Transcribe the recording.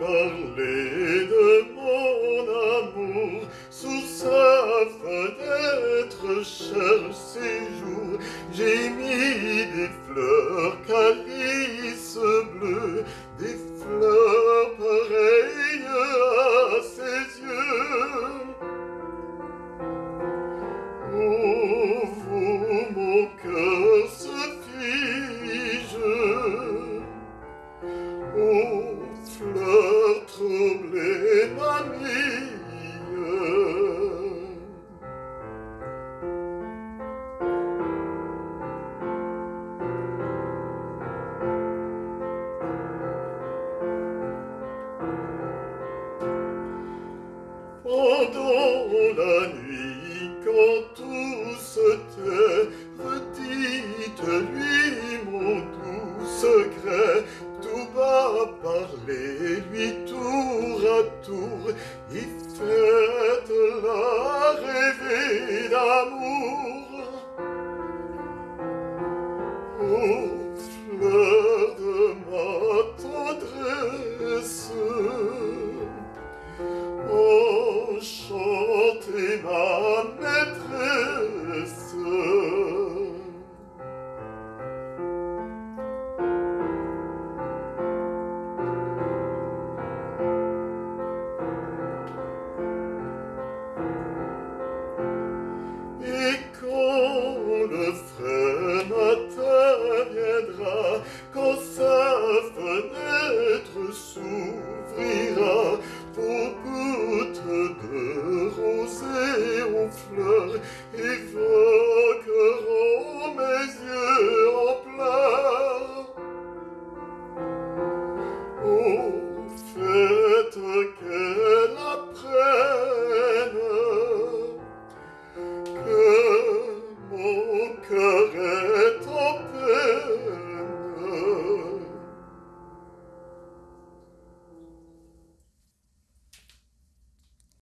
parler de mon amour sous sa fenêtre, cher séjour. J'ai mis des fleurs. Redites-lui mon doux secret, tout bas parlez-lui tour à tour, et faites-la rêver d'amour. Ô fleur de ma tendresse, Enchantez ma matin viendra, quand sa fenêtre s'ouvrira, vos gouttes de rosée aux fleurs évoqueront mes yeux en pleurs. Oh,